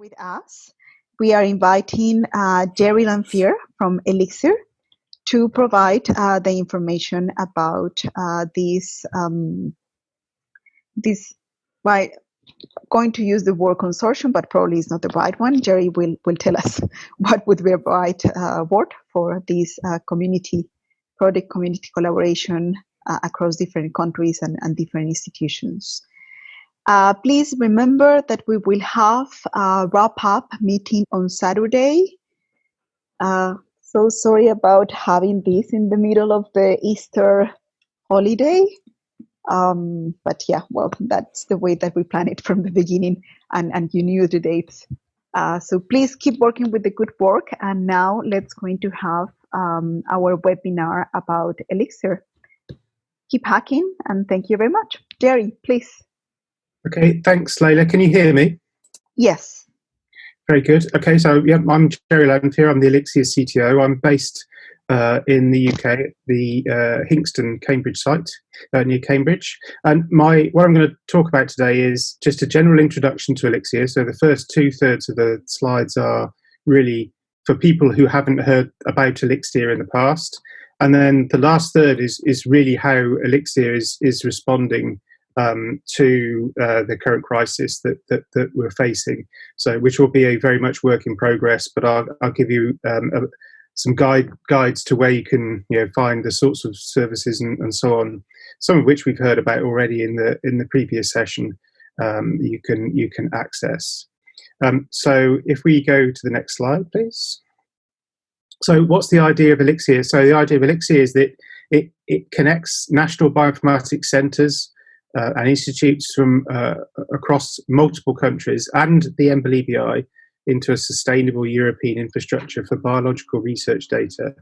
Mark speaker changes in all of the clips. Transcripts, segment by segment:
Speaker 1: with us, we are inviting uh, Jerry Lanfear from Elixir to provide uh, the information about uh, this um, this by going to use the word consortium, but probably is not the right one. Jerry will will tell us what would be the right uh, word for this uh, community project, community collaboration uh, across different countries and, and different institutions. Uh, please remember that we will have a wrap-up meeting on Saturday. Uh, so sorry about having this in the middle of the Easter holiday. Um, but yeah, well, that's the way that we planned it from the beginning, and, and you knew the dates. Uh, so please keep working with the good work. And now let's going to have um, our webinar about Elixir. Keep hacking, and thank you very much. Jerry, please.
Speaker 2: Okay, thanks, Leila. Can you hear me?
Speaker 1: Yes.
Speaker 2: Very good. Okay, so yeah, I'm Jerry Lanfear. I'm the Elixir CTO. I'm based uh, in the UK, the uh, Hinxton Cambridge site uh, near Cambridge. And my what I'm going to talk about today is just a general introduction to Elixir. So the first two thirds of the slides are really for people who haven't heard about Elixir in the past. And then the last third is is really how Elixir is is responding um, to uh, the current crisis that, that, that we're facing. So, which will be a very much work in progress. But I'll, I'll give you um, a, some guide guides to where you can you know find the sorts of services and, and so on. Some of which we've heard about already in the in the previous session. Um, you can you can access. Um, so, if we go to the next slide, please. So, what's the idea of Elixir? So, the idea of Elixir is that it, it connects national bioinformatics centres uh, and institutes from uh, across multiple countries and the EMBL EBI into a sustainable European infrastructure for biological research data.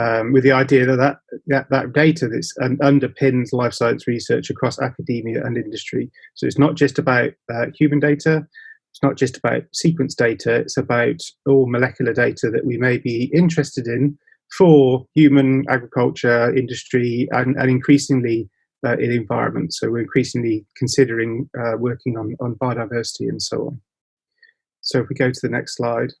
Speaker 2: Um, with the idea that that, that, that data that's, um, underpins life science research across academia and industry. So it's not just about uh, human data, it's not just about sequence data, it's about all molecular data that we may be interested in for human agriculture, industry, and, and increasingly uh, in environment. So we're increasingly considering uh, working on, on biodiversity and so on. So if we go to the next slide.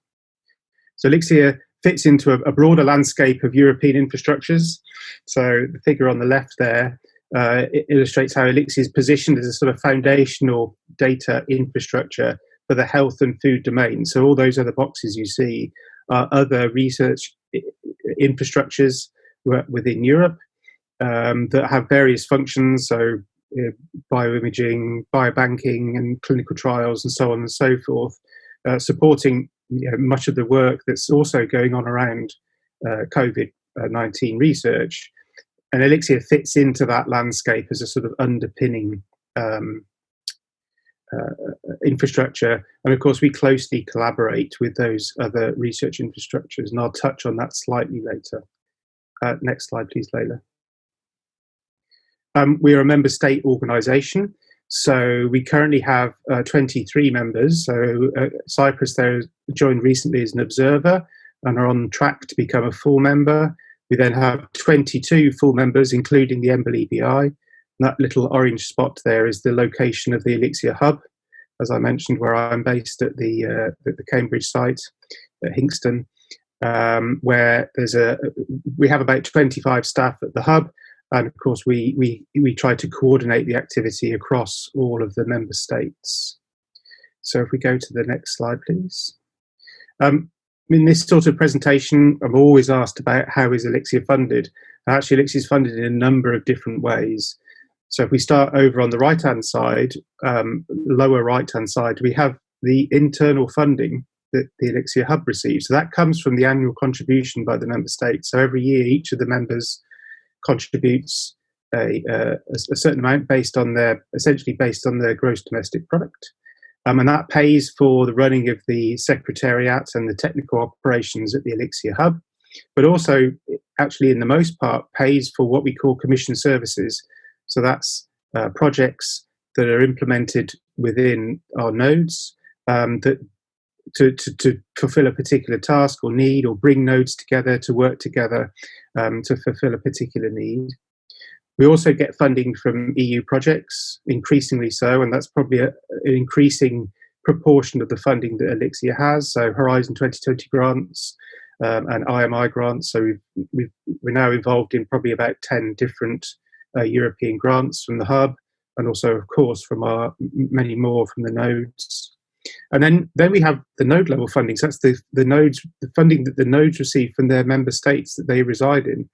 Speaker 2: So Elixir fits into a, a broader landscape of European infrastructures. So the figure on the left there uh, illustrates how Elixir is positioned as a sort of foundational data infrastructure for the health and food domain. So all those other boxes you see are other research infrastructures within Europe um, that have various functions, so uh, bioimaging, biobanking, and clinical trials, and so on and so forth, uh, supporting you know, much of the work that's also going on around uh, COVID 19 research. And Elixir fits into that landscape as a sort of underpinning um, uh, infrastructure. And of course, we closely collaborate with those other research infrastructures, and I'll touch on that slightly later. Uh, next slide, please, Leila. Um, we are a member state organisation, so we currently have uh, 23 members. So uh, Cyprus there joined recently as an observer and are on track to become a full member. We then have 22 full members, including the EMBL EBI. That little orange spot there is the location of the Elixir Hub, as I mentioned, where I'm based at the, uh, at the Cambridge site at Hinxton, um, where there's a we have about 25 staff at the hub, and of course we we we try to coordinate the activity across all of the member states. So if we go to the next slide, please. Um, in this sort of presentation, I'm always asked about how is Elixir funded. Actually, Elixir is funded in a number of different ways. So if we start over on the right-hand side, um, lower right-hand side, we have the internal funding that the Elixir Hub receives. So that comes from the annual contribution by the member states. So every year, each of the members contributes a, a, certain amount based on their essentially based on their gross domestic product. Um, and that pays for the running of the secretariat and the technical operations at the Elixir Hub, but also, actually, in the most part, pays for what we call commission services. So that's uh, projects that are implemented within our nodes um, that to, to, to, fulfill a particular task or need or bring nodes together to work together um, to fulfill a particular need. We also get funding from EU projects, increasingly so, and that's probably a, an increasing proportion of the funding that Elixir has. So Horizon 2020 grants um, and IMI grants. So we've, we've, we're now involved in probably about 10 different uh, European grants from the hub, and also, of course, from our many more from the nodes. And then, then we have the node level funding. So that's the, the nodes, the funding that the nodes receive from their member states that they reside in.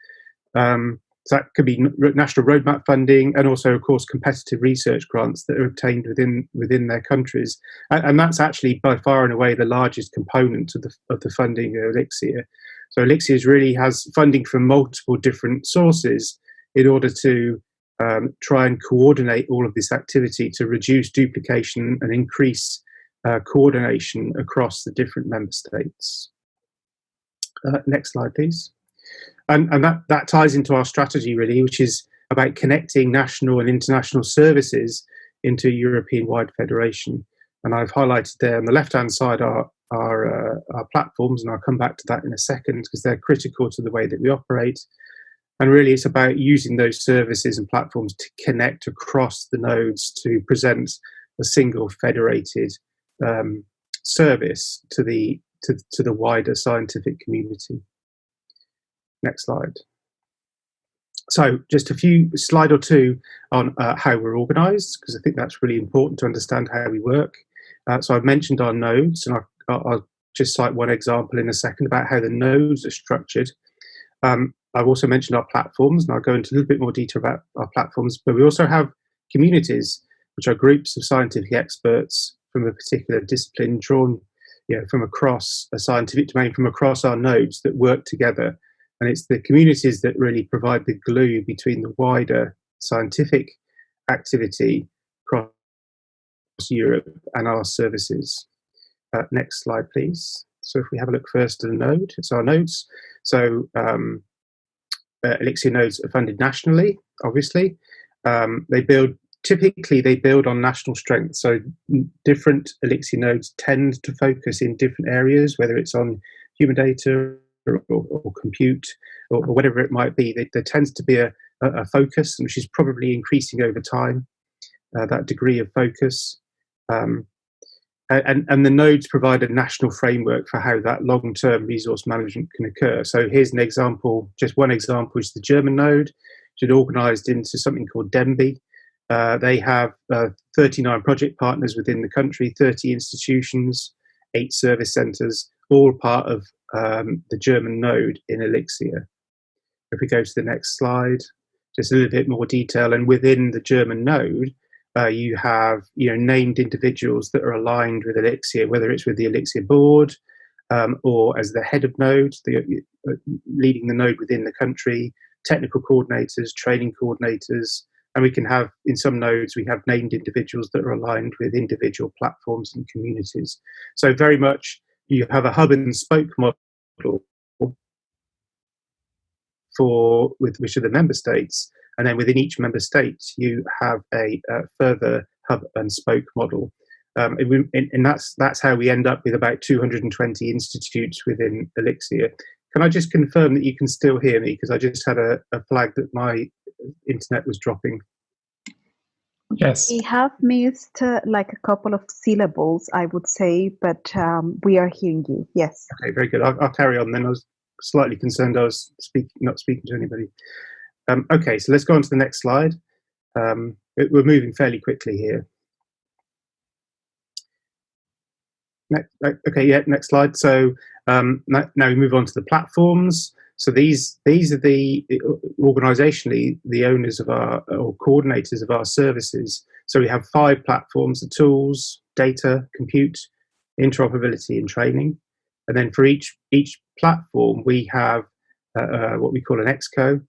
Speaker 2: Um, so that could be national roadmap funding and also, of course, competitive research grants that are obtained within within their countries. And, and that's actually by far and away the largest component of the, of the funding of Elixir. So Elixir really has funding from multiple different sources in order to um, try and coordinate all of this activity to reduce duplication and increase uh, coordination across the different member states. Uh, next slide, please. And, and that, that ties into our strategy, really, which is about connecting national and international services into a European-wide federation. And I've highlighted there on the left-hand side our, our, uh, our platforms, and I'll come back to that in a second because they're critical to the way that we operate. And really, it's about using those services and platforms to connect across the nodes to present a single federated um, service to the to, to the wider scientific community. Next slide. So just a few slide or two on uh, how we're organized, because I think that's really important to understand how we work. Uh, so I've mentioned our nodes, and I'll, I'll, just cite one example in a second about how the nodes are structured. Um, I've also mentioned our platforms, and I'll go into a little bit more detail about our platforms, but we also have communities, which are groups of scientific experts from a particular discipline drawn you know, from across a scientific domain, from across our nodes that work together. And it's the communities that really provide the glue between the wider scientific activity across Europe and our services. Uh, next slide, please. So if we have a look first at the node, it's our nodes. So um, uh, Elixir nodes are funded nationally, obviously. Um, they build typically they build on national strength. So different Elixir nodes tend to focus in different areas, whether it's on human data or, or, compute or, or, whatever it might be. They, there tends to be a, a, focus, which is probably increasing over time. Uh, that degree of focus. Um, and, and the nodes provide a national framework for how that long-term resource management can occur. So here's an example, just one example, is the German node, which is organized into something called de.NBI. Uh, they have uh, 39 project partners within the country, 30 institutions, eight service centers, all part of um, the German node in Elixir. If we go to the next slide, just a little bit more detail, and within the German node, uh, you have you know named individuals that are aligned with Elixir, whether it's with the Elixir board um, or as the head of node, the, uh, leading the node within the country, technical coordinators, training coordinators, and we can have in some nodes we have named individuals that are aligned with individual platforms and communities. So very much you have a hub and spoke model for with which are the member states and then within each member state, you have a, a further hub and spoke model. Um, and, and, that's that's how we end up with about 220 institutes within Elixir. Can I just confirm that you can still hear me? Because I just had a, a, flag that my internet was dropping.
Speaker 3: Yes.
Speaker 1: We have missed uh, like a couple of syllables, I would say, but um, we are hearing you. Yes.
Speaker 2: Okay, very good. I'll, I'll, carry on then. I was slightly concerned I was speak, not speaking to anybody. Um, okay, so let's go on to the next slide. Um, it, we're moving fairly quickly here. Next, okay, yeah, next slide. So um, now, we move on to the platforms. So these these are the organisationally the owners of our or coordinators of our services. So we have five platforms: the tools, data, compute, interoperability, and training. And then for each each platform, we have uh, uh, what we call an exco,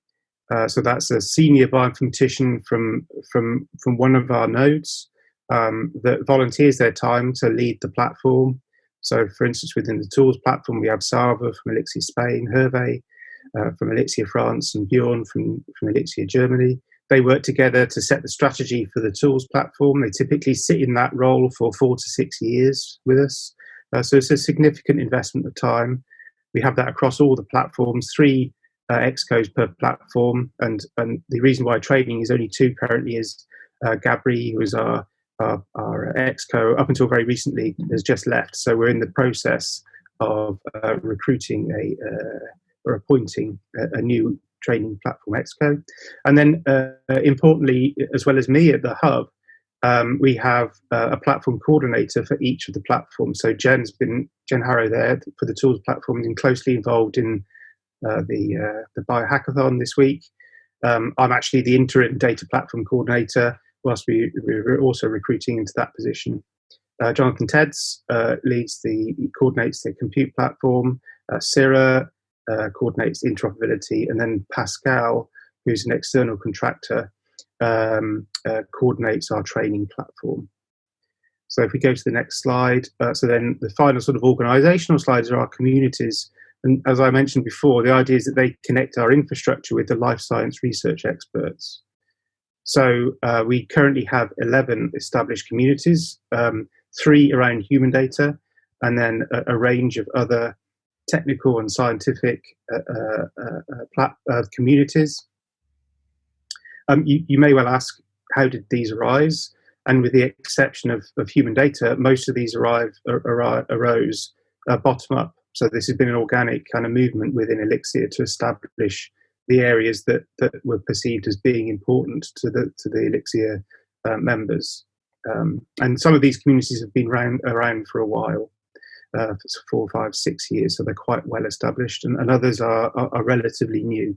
Speaker 2: uh, so that's a senior bioinformatician from from from one of our nodes um, that volunteers their time to lead the platform. So, for instance, within the tools platform, we have Sava from Elixir Spain, Hervé uh, from Elixir France, and Bjorn from from Elixir Germany. They work together to set the strategy for the tools platform. They typically sit in that role for four to six years with us. Uh, so it's a significant investment of time. We have that across all the platforms. Three uh, excos per platform. And, and the reason why training is only two currently is uh, Gabri, who is our our, our exco, up until very recently, has just left. So we're in the process of uh, recruiting a or appointing a, a, new training platform exco. And then uh, importantly, as well as me at the hub, um, we have uh, a platform coordinator for each of the platforms. So Jen's been, Jen Harrow there for the tools platform and closely involved in uh, the, uh, the biohackathon this week. Um, I'm actually the interim data platform coordinator whilst we, we're also recruiting into that position. Uh, Jonathan Tedds uh, leads the, coordinates the compute platform. Uh, Sarah uh, coordinates interoperability, and then Pascal, who's an external contractor, um, uh, coordinates our training platform. So if we go to the next slide, uh, so then the final sort of organizational slides are our communities. And as I mentioned before, the idea is that they connect our infrastructure with the life science research experts. So uh, we currently have 11 established communities, um, three around human data, and then a, a range of other technical and scientific uh, uh, uh, uh communities. Um, you, you, may well ask, how did these arise? And with the exception of, of human data, most of these arrive, ar arose uh, bottom up. So this has been an organic kind of movement within Elixir to establish the areas that, that were perceived as being important to the, to the Elixir uh, members. Um, and some of these communities have been around, around for a while uh, four, five, six years, so they're quite well established, and, and others are, are, are, relatively new.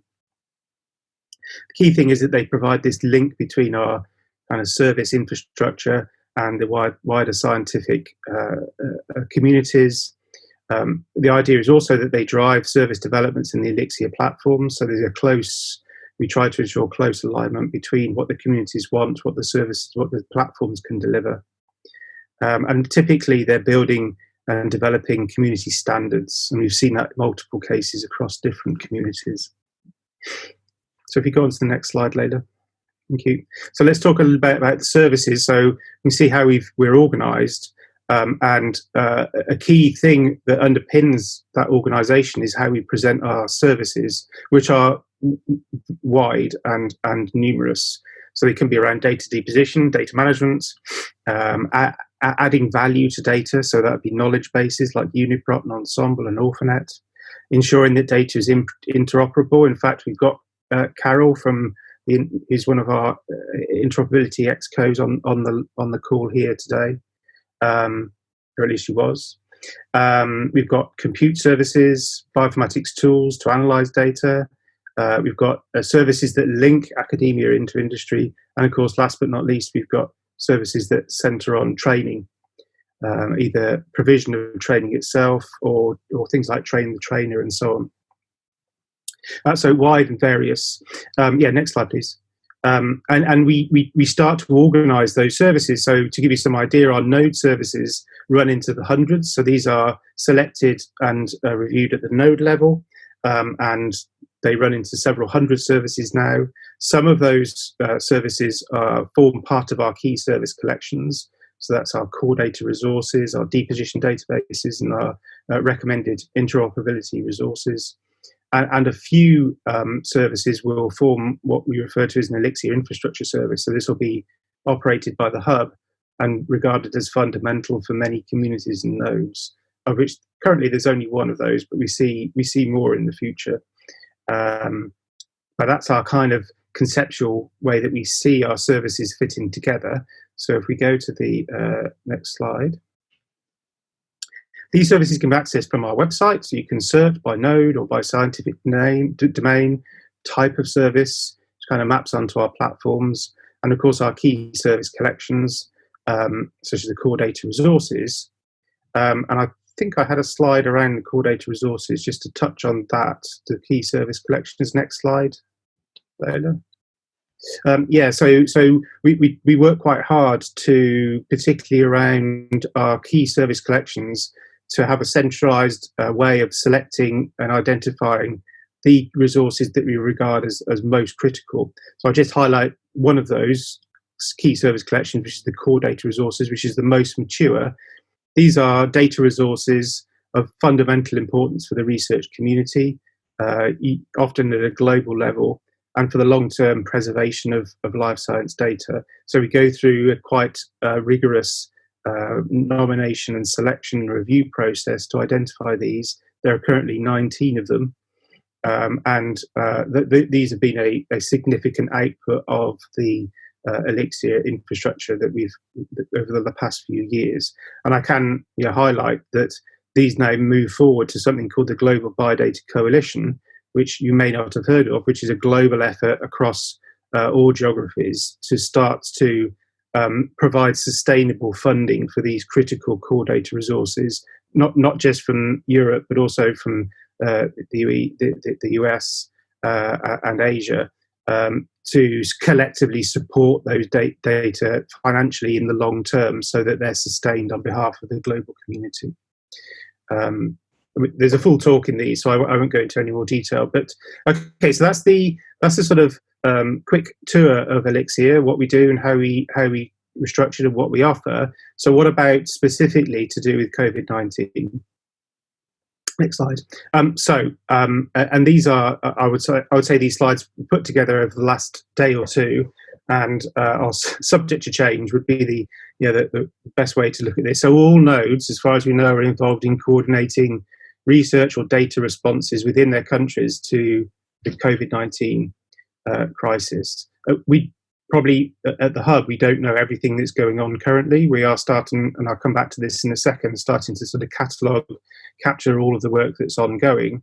Speaker 2: The key thing is that they provide this link between our kind of service infrastructure and the wide, wider scientific uh, uh, communities. Um, the idea is also that they drive service developments in the Elixir platform, so there's a close we try to ensure close alignment between what the communities want, what the services, what the platforms can deliver. Um, and typically they're building and developing community standards. And we've seen that in multiple cases across different communities. So if you go on to the next slide later. Thank you. So let's talk a little bit about the services. So you can see how we've, we're organised. Um, and uh, a key thing that underpins that organisation is how we present our services, which are wide and, and numerous. So they can be around data deposition, data management, um, adding value to data, so that would be knowledge bases like Uniprot and Ensembl and Orphanet, ensuring that data is interoperable. In fact, we've got uh, Carol from the, who's one of our uh, interoperability excos on on the on the call here today, um, or at least she was. Um, we've got compute services, bioinformatics tools to analyze data. Uh, we've got uh, services that link academia into industry, and of course, last but not least, we've got services that centre on training, um, either provision of training itself or, or things like train the trainer and so on. Uh, so wide and various. Um, yeah, next slide, please. Um, and and we, we, we start to organize those services. So to give you some idea, our node services run into the hundreds. So these are selected and uh, reviewed at the node level. Um, and they run into several hundred services now. Some of those uh, services uh, form part of our key service collections. So that's our core data resources, our deposition databases, and our uh, recommended interoperability resources. And, and a few um, services will form what we refer to as an Elixir infrastructure service. So this will be operated by the hub and regarded as fundamental for many communities and nodes, of which currently there's only one of those, but we see we see more in the future. Um, but that's our kind of conceptual way that we see our services fitting together. So if we go to the uh, next slide. These services can be accessed from our website, so you can search by node or by scientific name, domain, type of service, which kind of maps onto our platforms, and of course our key service collections, um, such as the core data resources. Um, and I think I had a slide around the core data resources just to touch on that, the key service collections. Next slide, Leila. Um, yeah, so so we, we, we work quite hard to, particularly around our key service collections, to have a centralized uh, way of selecting and identifying the resources that we regard as, as most critical. So I'll just highlight one of those key service collections, which is the core data resources, which is the most mature these are data resources of fundamental importance for the research community, uh, often at a global level. and for the long-term preservation of, of life science data. So we go through a quite uh, rigorous uh, nomination and selection review process to identify these. There are currently 19 of them, um, and uh, th th these have been a, a, significant output of the uh, Elixir infrastructure that we've over the past few years. And I can you know, highlight that these now move forward to something called the Global Biodata Coalition, which you may not have heard of, which is a global effort across uh, all geographies to start to um, provide sustainable funding for these critical core data resources, not not just from Europe, but also from uh, the, the, the, US uh, and Asia, um, to collectively support those data financially in the long term so that they're sustained on behalf of the global community. Um, there's a full talk in these, so I, I, won't go into any more detail. But okay, so that's the that's the sort of um, quick tour of Elixir, what we do and how we how we restructured and what we offer. So, what about specifically to do with COVID nineteen? Next slide. Um, so, um, and these are, I would say, I would say these slides put together over the last day or two, and uh, are subject to change. Would be the, you know, the, the best way to look at this. So, all nodes, as far as we know, are involved in coordinating research or data responses within their countries to the COVID 19 uh, crisis. Uh, we probably at the hub, we don't know everything that's going on currently. We are starting, and I'll come back to this in a second, starting to sort of catalogue, capture all of the work that's ongoing.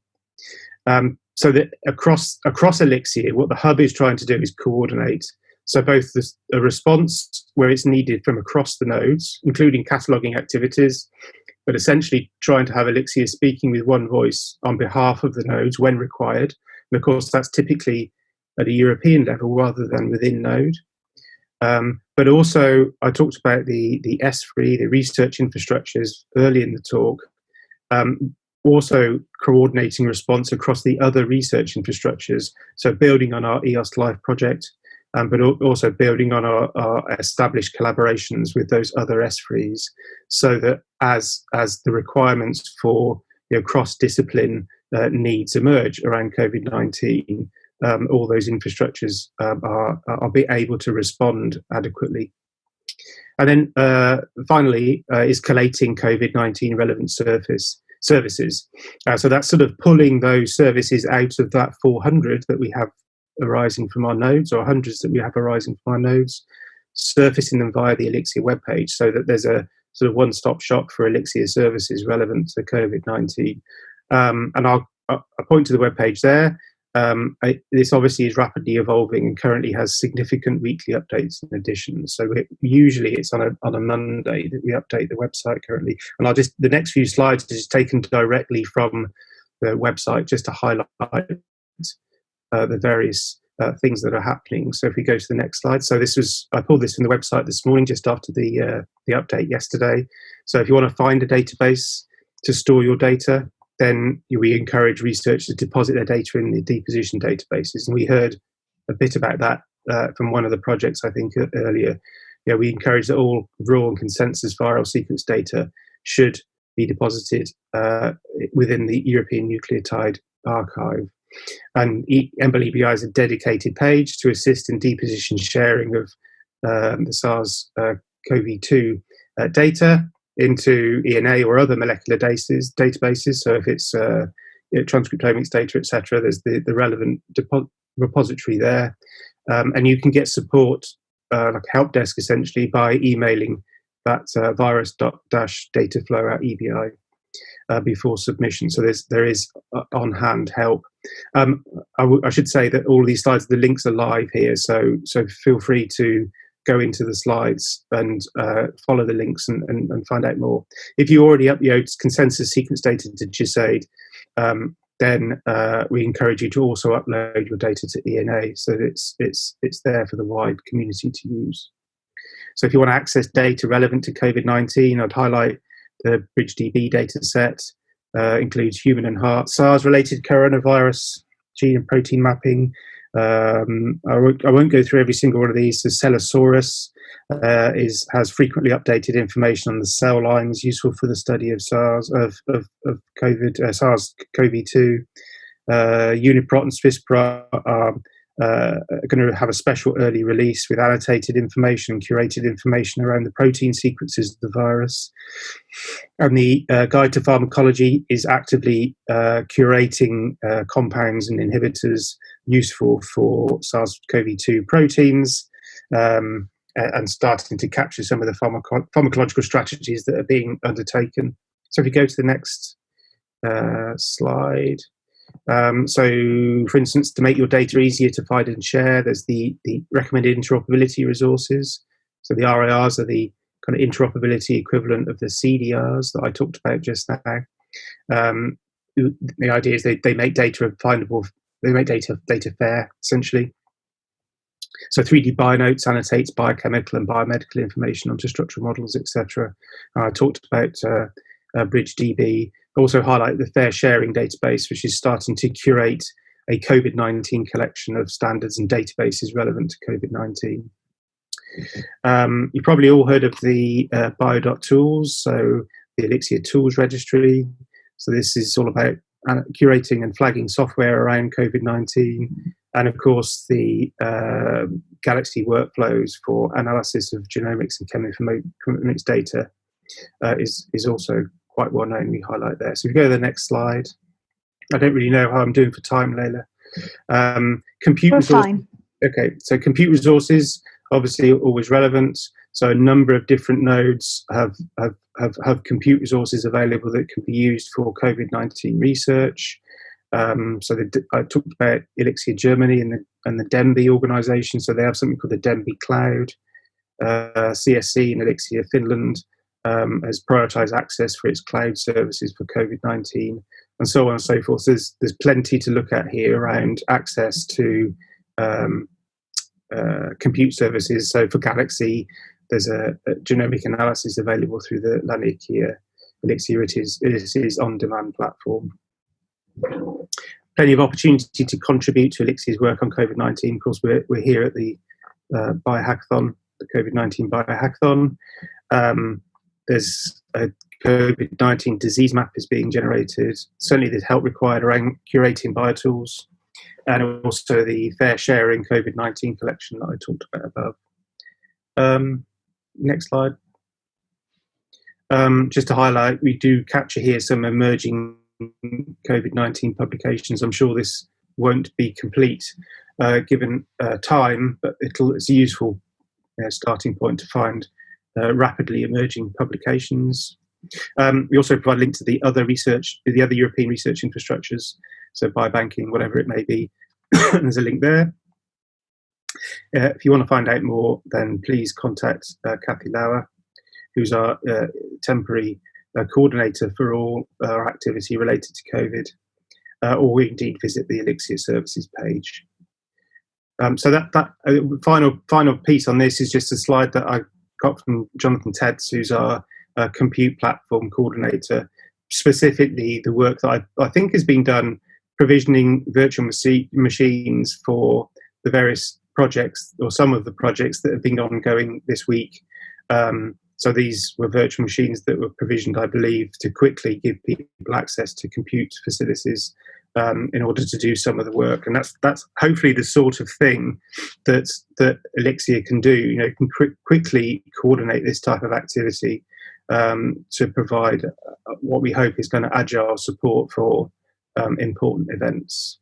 Speaker 2: Um, so that across across Elixir, what the hub is trying to do is coordinate. So both the, response where it's needed from across the nodes, including cataloging activities, but essentially trying to have Elixir speaking with one voice on behalf of the nodes when required. And of course, that's typically at a European level rather than within Node. Um, but also, I talked about the, the ESFRI, the research infrastructures early in the talk, um, also coordinating response across the other research infrastructures. So building on our EOSC-Life project, um, but also building on our, our, established collaborations with those other ESFRIs so that as, as the requirements for you know, cross-discipline uh, needs emerge around COVID-19, um, all those infrastructures um, are, are be able to respond adequately. And then uh, finally uh, is collating COVID-19 relevant surface services. Uh, so that's sort of pulling those services out of that 400 that we have arising from our nodes or hundreds that we have arising from our nodes, surfacing them via the Elixir webpage so that there's a sort of one-stop shop for Elixir services relevant to COVID-19. Um, and I'll, I'll, point to the webpage there. Um, I, this obviously is rapidly evolving and currently has significant weekly updates and additions. So it, usually it's on a on a Monday that we update the website currently. And I'll just the next few slides is taken directly from the website just to highlight uh, the various uh, things that are happening. So if we go to the next slide, so this was I pulled this from the website this morning just after the uh, the update yesterday. So if you want to find a database to store your data, then we encourage researchers to deposit their data in the deposition databases. And we heard a bit about that uh, from one of the projects, I think, earlier. Yeah, we encourage that all raw and consensus viral sequence data should be deposited uh, within the European Nucleotide Archive. And EMBL EBI is a dedicated page to assist in deposition sharing of um, the SARS-CoV-2 uh, data into ENA or other molecular databases. databases. So if it's uh, you know, transcriptomics data, etc., there's the, the relevant repository there. Um, and you can get support, uh, like a help desk essentially, by emailing that uh, virus-dataflow at EBI uh, before submission. So there's, there is uh, on-hand help. Um, I, should say that all these slides, the links are live here, so so feel free to go into the slides and uh, follow the links and, and, and, find out more. If you already upload consensus sequence data to GISAID, um, then uh, we encourage you to also upload your data to ENA so that it's, it's, it's there for the wide community to use. So if you want to access data relevant to COVID-19, I'd highlight the BridgeDB data set, uh, includes human and heart SARS-related coronavirus gene and protein mapping, um, I, won't, I, won't, go through every single one of these. So Cellosaurus uh, is has frequently updated information on the cell lines useful for the study of SARS of of, of COVID uh, SARS-CoV-2. Uh, Uniprot and Swiss-Prot are uh, going to have a special early release with annotated information curated information around the protein sequences of the virus. And the uh, Guide to Pharmacology is actively uh, curating compounds and inhibitors useful for SARS CoV 2 proteins. Um, and starting to capture some of the pharmaco pharmacological strategies that are being undertaken. So if you go to the next uh, slide. Um, so, for instance, to make your data easier to find and share, there's the, the recommended interoperability resources. So the RIRs are the kind of interoperability equivalent of the CDRs that I talked about just now. Um, the idea is they, they make data findable, they make data data fair, essentially. So 3D BioNotes annotates biochemical and biomedical information onto structural models, etc. I talked about uh, uh, BridgeDB. Also highlight the FAIRsharing database, which is starting to curate a COVID-19 collection of standards and databases relevant to COVID-19. Um, you probably all heard of the uh, bio.tools, so the Elixir Tools Registry. So this is all about curating and flagging software around COVID-19 and of course the uh, Galaxy workflows for analysis of genomics and chemoinformatics data uh, is is also quite well known. We highlight there. So if you go to the next slide, I don't really know how I'm doing for time, Layla. Um, compute
Speaker 1: We're
Speaker 2: resources.
Speaker 1: fine.
Speaker 2: Okay, so compute resources obviously always relevant. So a number of different nodes have have have, have compute resources available that can be used for COVID-19 research. Um, so the, I talked about Elixir Germany and the, and the de.NBI organization. So they have something called the de.NBI Cloud. Uh, CSC in Elixir Finland um, has prioritized access for its cloud services for COVID-19 and so on and so forth. So there's, there's plenty to look at here around access to um, uh, compute services. So for Galaxy, there's a, a, genomic analysis available through the Laniakea Elixir. It is, it is on-demand platform plenty of opportunity to contribute to Elixir's work on COVID-19. Of course, we're, we're here at the uh, Biohackathon, the COVID-19 Biohackathon. Um, there's a COVID-19 disease map is being generated. Certainly there's help required around curating biotools and also the FAIRsharing COVID-19 collection that I talked about above. Um, next slide. Um, just to highlight, we do capture here some emerging COVID-19 publications. I'm sure this won't be complete uh, given uh, time, but it's a useful uh, starting point to find uh, rapidly emerging publications. Um, we also provide a link to the other research, the other European research infrastructures, so biobanking, whatever it may be. There's a link there. Uh, if you want to find out more, then please contact uh, Kathy Lauer, who's our temporary uh, coordinator for all our activity related to COVID, uh, or indeed visit the Elixir services page. Um, so that, that uh, final final piece on this is just a slide that I got from Jonathan Tedds, who's our uh, compute platform coordinator, specifically the work that I, I think has been done provisioning virtual machines for the various projects or some of the projects that have been ongoing this week. Um, so these were virtual machines that were provisioned, I believe, to quickly give people access to compute facilities um, in order to do some of the work. And that's that's hopefully the sort of thing that that Elixir can do. You know, can quickly coordinate this type of activity um, to provide what we hope is kind of agile support for um, important events.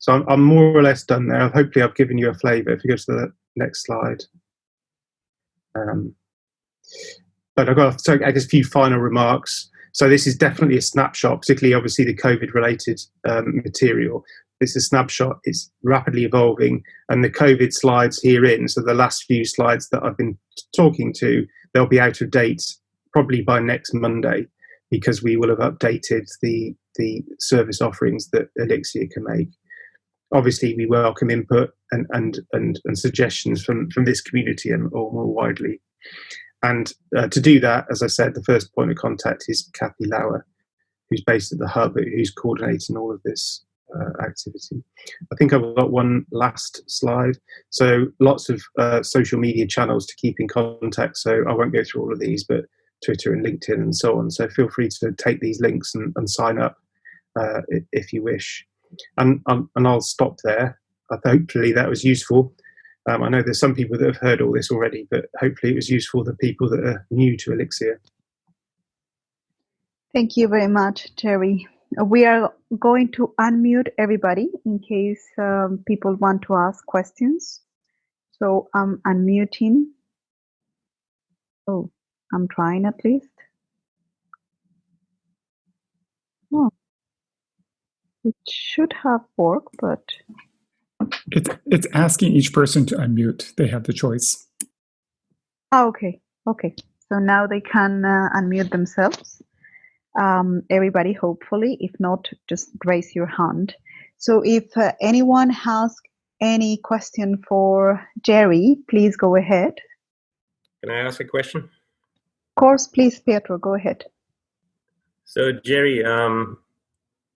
Speaker 2: So I'm, I'm, more or less done there. Hopefully, I've given you a flavour. If you go to the next slide. Um, but I've got so I guess a few final remarks. So this is definitely a snapshot, particularly obviously the COVID-related um, material. This is a snapshot. It's rapidly evolving, and the COVID slides herein. So the last few slides that I've been talking to, they'll be out of date probably by next Monday, because we will have updated the the service offerings that Elixir can make. Obviously, we welcome input and and and, and suggestions from from this community and or more widely. And uh, to do that, as I said, the first point of contact is Kathy Lauer, who's based at the hub, who's coordinating all of this uh, activity. I think I've got one last slide. So lots of uh, social media channels to keep in contact. So I won't go through all of these, but Twitter and LinkedIn and so on. So feel free to take these links and, and sign up uh, if you wish. And, and I'll stop there. hopefully that was useful. Um, I know there's some people that have heard all this already, but hopefully it was useful for the people that are new to Elixir.
Speaker 1: Thank you very much, Terry. We are going to unmute everybody in case um, people want to ask questions. So I'm unmuting. Oh, I'm trying at least. Oh, it should have worked, but
Speaker 3: It's it's asking each person to unmute. They have the choice.
Speaker 1: oh, okay, okay. So now they can uh, unmute themselves. Um, everybody, hopefully. If not, just raise your hand. So if uh, anyone has any question for Jerry, please go ahead.
Speaker 4: Can I ask a question?
Speaker 1: Of course, please, Pietro, go ahead.
Speaker 4: So Jerry, um,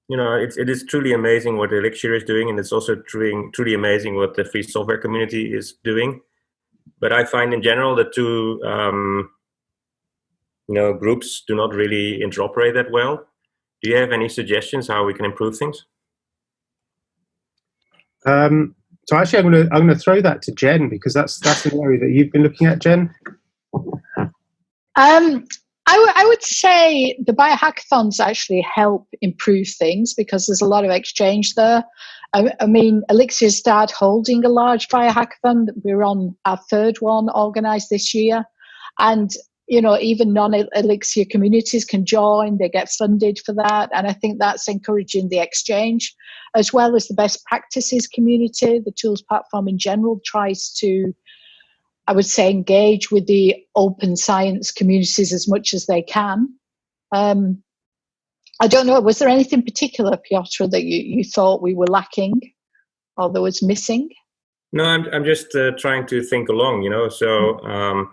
Speaker 4: you know, it's, it is truly amazing what Elixir is doing, and it's also truly, truly amazing what the free software community is doing. But I find in general the two, um, you know, groups do not really interoperate that well. Do you have any suggestions how we can improve things?
Speaker 2: Um, so actually, I'm going to I'm going to throw that to Jen because that's that's an area that you've been looking at, Jen.
Speaker 5: Um, I, w- I would say the biohackathons actually help improve things because there's a lot of exchange there. I, I mean, Elixir started holding a large biohackathon. We're on our third one organized this year. And, you know, even non Elixir communities can join, they get funded for that. And I think that's encouraging the exchange, as well as the best practices community. The tools platform in general tries to I would say engage with the open science communities as much as they can. Um, I don't know, was there anything particular, Piotr, that you, you thought we were lacking or that was missing?
Speaker 4: No, I'm, I'm just uh, trying to think along, you know. So, um,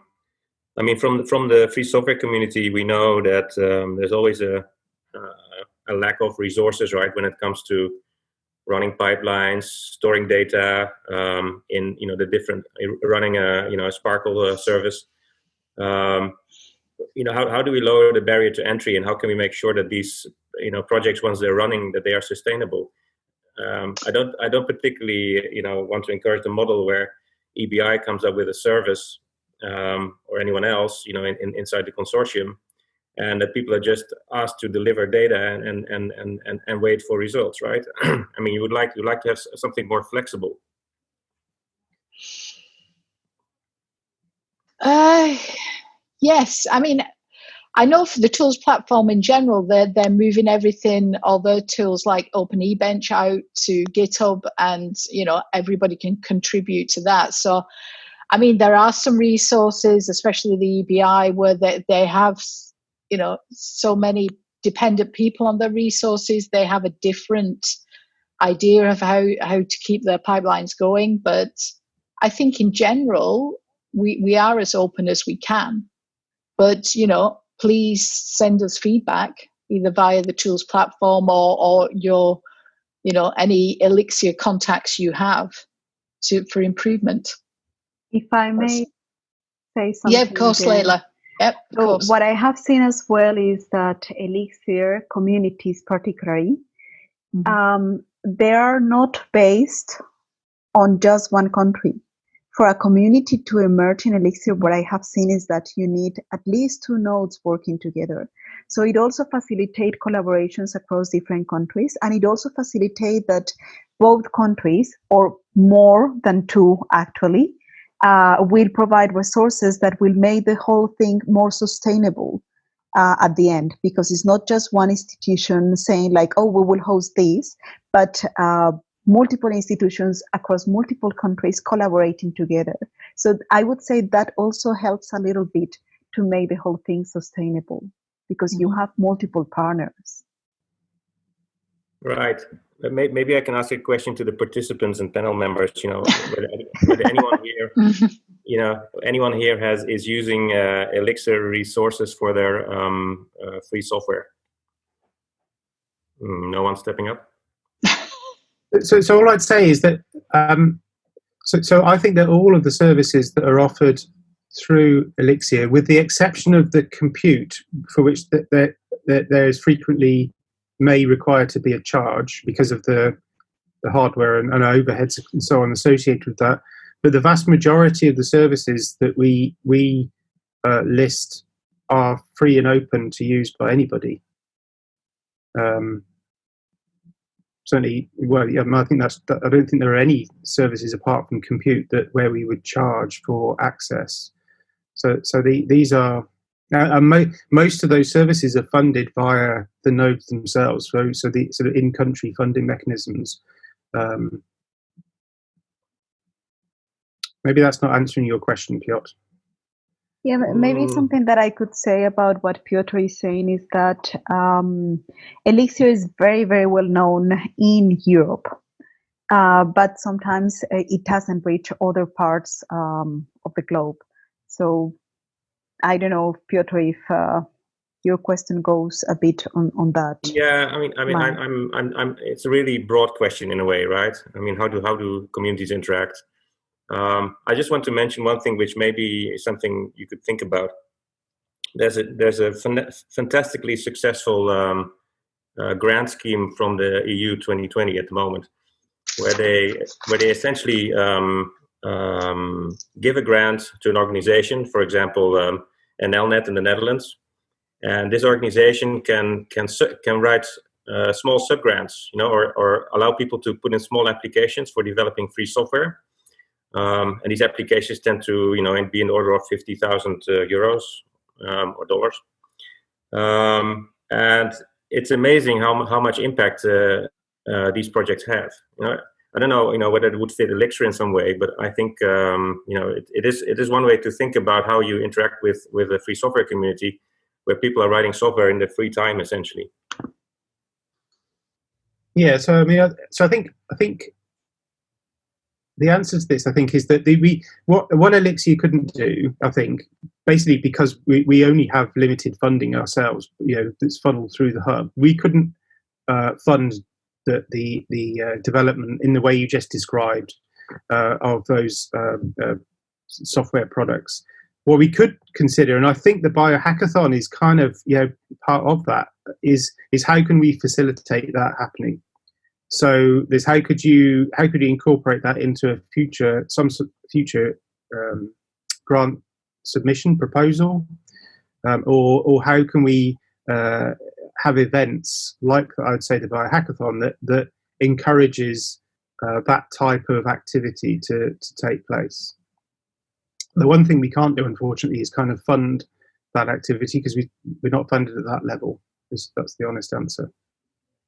Speaker 4: I mean, from, from the free software community, we know that um, there's always a, uh, a lack of resources, right, when it comes to running pipelines, storing data um, in you know the different running a you know a SPARQL uh, service. Um, you know how, how do we lower the barrier to entry and how can we make sure that these you know projects once they're running that they are sustainable um, i don't i don't particularly you know want to encourage the model where ebi comes up with a service um, or anyone else you know in, in, inside the consortium and that people are just asked to deliver data and and and and, and wait for results right? I mean you would like you like to have something more flexible.
Speaker 5: Uh, yes. I mean i know for the tools platform in general they're, they're moving everything the tools like OpenEBench out to github and you know everybody can contribute to that. So i mean there are some resources especially the ebi where they, they have you know so many dependent people on their resources. They have a different idea of how how to keep their pipelines going. But i think in general we we are as open as we can. But you know please send us feedback either via the tools platform or or your you know any elixir contacts you have to for improvement.
Speaker 1: If i may say something
Speaker 5: yeah of course
Speaker 1: there.
Speaker 5: Leila. Yep,
Speaker 1: so what I have seen as well is that Elixir communities, particularly, mm-hmm. um, they are not based on just one country. For a community to emerge in Elixir, what I have seen is that you need at least two nodes working together. So it also facilitates collaborations across different countries, and it also facilitates that both countries, or more than two actually, uh, will provide resources that will make the whole thing more sustainable uh, at the end. Because it's not just one institution saying like oh we will host this but uh, multiple institutions across multiple countries collaborating together. So i would say that also helps a little bit to make the whole thing sustainable because mm-hmm. you have multiple partners.
Speaker 4: Right maybe I can ask a question to the participants and panel members. You know, whether, whether anyone here, you know, anyone here has is using uh, Elixir resources for their um, uh, free software. Mm, no one stepping up.
Speaker 2: so, so all I'd say is that. Um, so, so I think that all of the services that are offered through Elixir, with the exception of the compute, for which that there, there is frequently may require to be a charge because of the the hardware and, and overheads and so on associated with that. But the vast majority of the services that we we uh, list are free and open to use by anybody. Um, certainly, well, yeah, I think that's. I don't think there are any services apart from compute that where we would charge for access. So, so the, these are uh, and mo most of those services are funded via the nodes themselves. So, so the sort of in-country funding mechanisms. Um, maybe that's not answering your question, Piotr.
Speaker 1: Yeah, maybe
Speaker 4: Mm.
Speaker 1: something that I could say about what Piotr is saying is that um, Elixir is very, very well known in Europe, uh, but sometimes uh, it doesn't reach other parts um, of the globe. So I don't know, Piotr, if uh, your question goes a bit on, on that.
Speaker 4: Yeah, I mean, I mean, I'm, I'm, I'm, I'm, it's a really broad question in a way, right? I mean, how do how do communities interact? Um, I just want to mention one thing, which maybe is something you could think about. There's a there's a fan- fantastically successful um, uh, grant scheme from the EU 2020 at the moment, where they where they essentially um, um, give a grant to an organization, for example, um, NLNet in the Netherlands, and this organization can can can write uh, small sub grants, you know, or, or allow people to put in small applications for developing free software. Um, and these applications tend to, you know, be in the order of fifty thousand uh, euros um, or dollars. Um, and it's amazing how how much impact uh, uh, these projects have. You know, I don't know, you know, whether it would fit Elixir in some way, but I think, um, you know, it, it is it is one way to think about how you interact with with the free software community, where people are writing software in their free time, essentially.
Speaker 2: Yeah, so I mean, so I think I think the answer to this, I think, is that the, we what what Elixir couldn't do, I think, basically because we, we only have limited funding ourselves, you know, that's funneled through the hub. We couldn't uh, fund the the the uh, development in the way you just described uh, of those um, uh, software products. What we could consider, and I think the biohackathon is kind of you know part of that, is is how can we facilitate that happening? So there's how could you how could you incorporate that into a future some future um, grant submission proposal, um, or or how can we uh, have events like I would say the biohackathon that that encourages uh, that type of activity to to take place. The one thing we can't do, unfortunately, is kind of fund that activity because we we're not funded at that level. Is- That's the honest answer.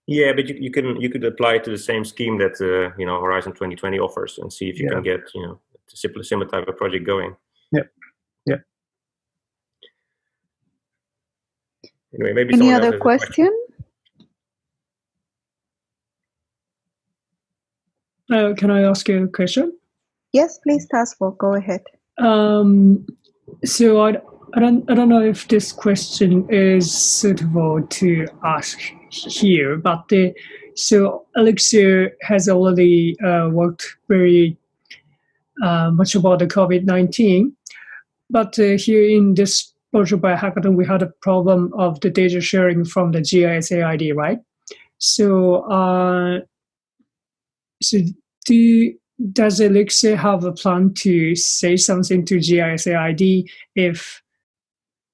Speaker 4: Yeah, but you, you can you could apply to the same scheme that uh, you know Horizon 2020 offers, and see if you
Speaker 2: Yeah.
Speaker 4: can get you know a similar type of project going.
Speaker 2: Yep.
Speaker 4: Anyway, maybe
Speaker 1: Any other
Speaker 4: has a
Speaker 1: question?
Speaker 6: Uh, can I ask you a question?
Speaker 1: Yes, please, Tazro, go ahead.
Speaker 6: Um, so I, I don't I don't know if this question is suitable to ask here, but the, so Elixir has already uh, worked very uh, much about the COVID nineteen, but uh, here in this virtual biohackathon we had a problem of the data sharing from the GISAID, right? So uh, so do does Elixir have a plan to say something to GISAID if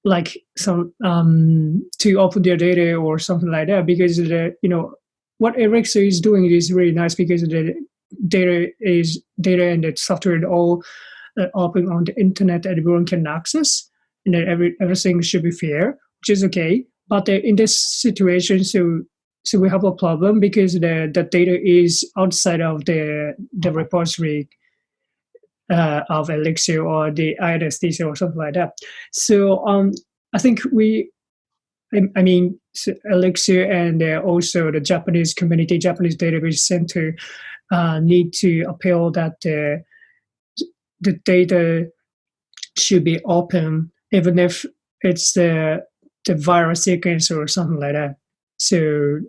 Speaker 6: like some um to open their data or something like that because the you know what Elixir is doing is really nice because the data is data and the software all uh, open on the internet everyone can access and then every everything should be fair which is okay but in this situation so so we have a problem because the, the data is outside of the the repository uh, of Elixir or the INSDC or something like that. So um, I think we, I, I mean, so Elixir and uh, also the Japanese community, Japanese database center, uh, need to appeal that uh, the data should be open, even if it's the the virus sequence or something like that. So,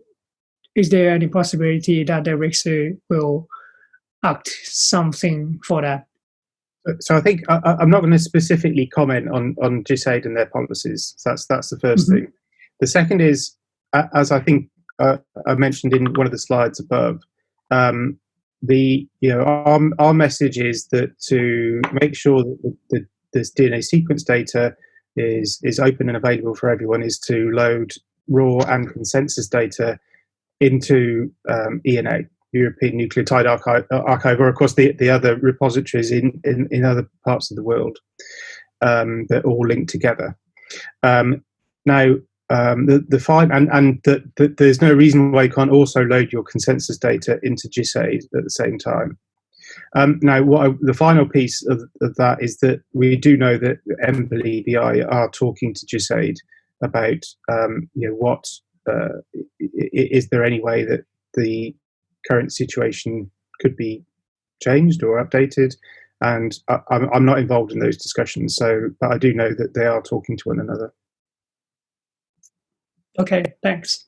Speaker 6: is there any possibility that the Elixir will act something for that?
Speaker 2: So I think I, I'm not going to specifically comment on on GISAID and their policies. So that's that's the 1st
Speaker 6: Mhm.
Speaker 2: thing. The second is, as I think uh, I mentioned in one of the slides above, Um, the you know our, our message is that to make sure that the, the, this DNA sequence data is is open and available for everyone is to load raw and consensus data into um, ENA, European Nucleotide Archive, Archive, or of course the, the other repositories in, in, in other parts of the world um, that all link together. Um, now, um, the, the fine, and, and the, the, there's no reason why you can't also load your consensus data into GISAID at the same time. Um, now, what I, the final piece of, of, that is that we do know that EMBL EBI are talking to GISAID about, um, you know, what uh, is there any way that the current situation could be changed or updated? And I, I'm not involved in those discussions, so but I do know that they are talking to one another.
Speaker 6: Okay, thanks.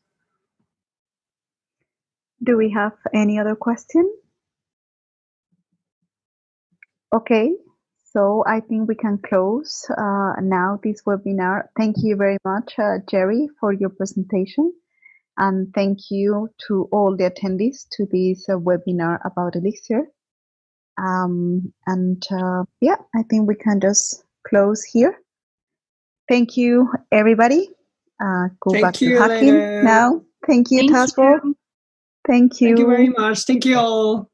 Speaker 1: Do we have any other question? Okay, so I think we can close uh, now this webinar. Thank you very much, uh, Jerry, for your presentation. And thank you to all the attendees to this uh, webinar about Elixir. Um, and uh, yeah, I think we can just close here. Thank you, everybody. Uh, go
Speaker 6: Thank
Speaker 1: back
Speaker 6: you,
Speaker 1: to hacking
Speaker 6: Elena.
Speaker 1: now. Thank you,
Speaker 7: Thank Tazro.
Speaker 1: Thank you.
Speaker 6: Thank you very much. Thank you all.